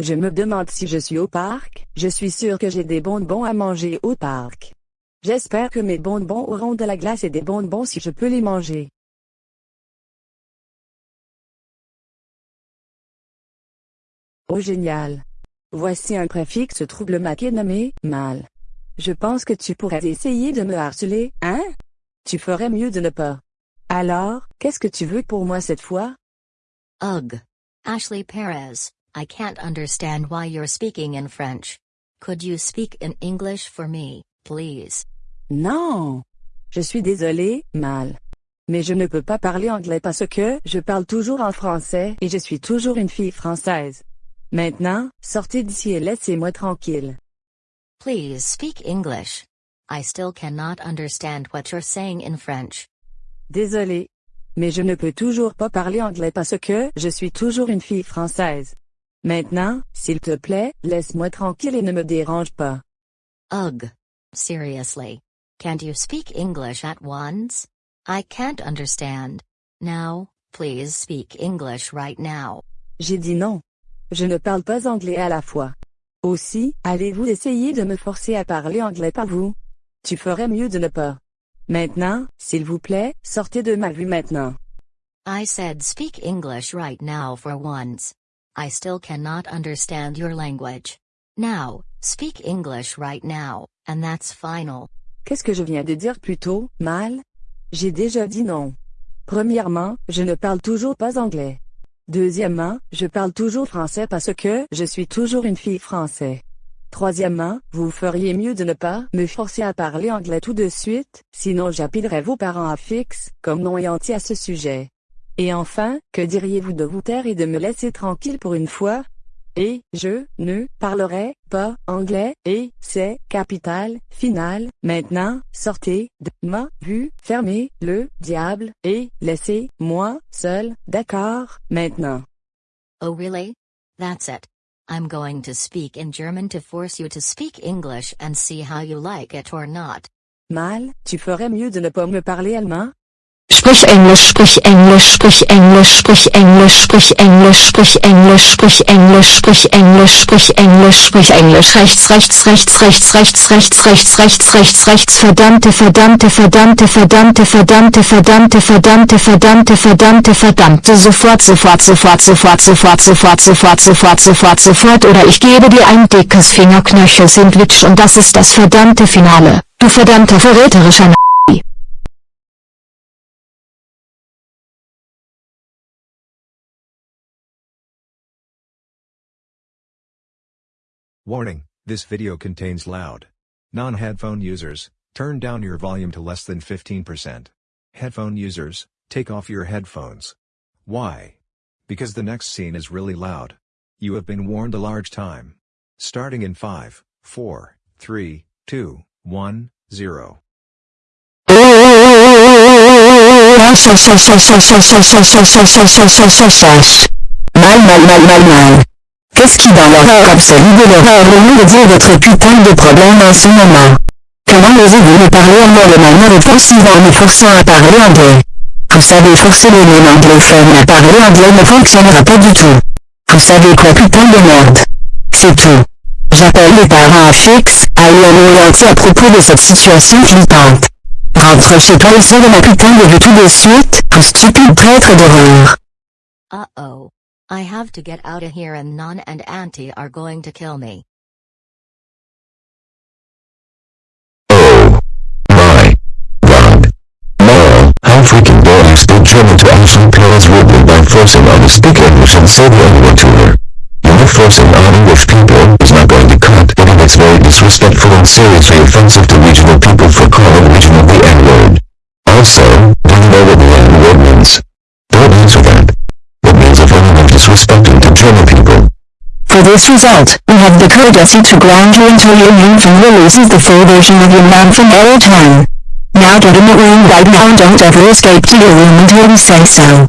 Je me demande si je suis au parc, je suis sûr que j'ai des bonbons à manger au parc. J'espère que mes bonbons auront de la glace et des bonbons si je peux les manger. Oh génial. Voici un préfixe trouble maqué nommé « mal ». Je pense que tu pourrais essayer de me harceler, hein? Tu ferais mieux de ne pas. Alors, qu'est-ce que tu veux pour moi cette fois? Ugh. Ashley Perez, I can't understand why you're speaking in French. Could you speak in English for me, please? Non. Je suis désolé, mal. Mais je ne peux pas parler anglais parce que je parle toujours en français et je suis toujours une fille française. Maintenant, sortez d'ici et laissez-moi tranquille. Please speak English. I still cannot understand what you're saying in French. Désolé. Mais je ne peux toujours pas parler anglais parce que je suis toujours une fille française. Maintenant, s'il te plaît, laisse-moi tranquille et ne me dérange pas. Ugh. Seriously. Can't you speak English at once? I can't understand. Now, please speak English right now. J'ai dit non. Je ne parle pas anglais à la fois. Aussi, allez-vous essayer de me forcer à parler anglais par vous? Tu ferais mieux de ne pas. Maintenant, s'il vous plaît, sortez de ma vue maintenant. I said speak English right now for once. I still cannot understand your language. Now, speak English right now, and that's final. Qu'est-ce que je viens de dire plus tôt, mal? J'ai déjà dit non. Premièrement, je ne parle toujours pas anglais. Deuxièmement, je parle toujours français parce que je suis toujours une fille française. Troisièmement, vous feriez mieux de ne pas me forcer à parler anglais tout de suite, sinon j'appellerai vos parents à fixe, comme non et entier à ce sujet. Et enfin, que diriez-vous de vous taire et de me laisser tranquille pour une fois? Et, je, ne, parlerai, pas, anglais, et, c'est, capital, final, maintenant, sortez, de, ma, vue, fermez, le, diable, et, laissez, moi, seul, d'accord, maintenant. Oh really? That's it. I'm going to speak in German to force you to speak English and see how you like it or not. Mal, tu ferais mieux de ne pas me parler allemand? Sprich Englisch, sprich Englisch, sprich Englisch, sprich Englisch, sprich Englisch, sprich Englisch, sprich Englisch, sprich Englisch, sprich Englisch, sprich Englisch, rechts, rechts, rechts, rechts, rechts, rechts, rechts, rechts, rechts, rechts, verdammte, verdammte, verdammte, verdammte, verdammte, verdammte, verdammte, verdammte, verdammte, verdammte, sofort, sofort, sofort, sofort, sofort, sofort, sofort, sofort, sofort, sofort, oder ich gebe dir ein dickes Fingerknöchel-Sandwich. Und das ist das verdammte Finale, du verdammter verräterischer Warning, this video contains loud. Non-headphone users, turn down your volume to less than 15%. Headphone users, take off your headphones. Why? Because the next scene is really loud. You have been warned a large time. Starting in 5, 4, 3, 2, 1, 0. Mal, mal, mal, mal, mal. Qu'est-ce qui dans l'horreur absolue de l'horreur est de dire votre putain de problème en ce moment? Comment osez-vous me parler en moi de manière offensive en me forçant à parler anglais? Vous savez forcer les mêmes anglophones à parler anglais ne fonctionnera pas du tout. Vous savez quoi putain de merde? C'est tout. J'appelle les parents à fixe, à entier à propos de cette situation flippante. Rentre chez toi et sors de ma putain de vue tout de suite, vous stupide traître d'horreur. Uh-oh. I have to get out of here and Non and Auntie are going to kill me. Oh. My. God. Moral, how freaking dare you speak German to Ashley Perez rudely by forcing on to speak English and say the N-word to her. You're forcing on English people is not going to cut it and it's very disrespectful and seriously offensive to regional people For this result, we have the courtesy to grant you until your UV releases the full version of your man from airtime. Now get in the room right now and don't ever escape to your room until we say so.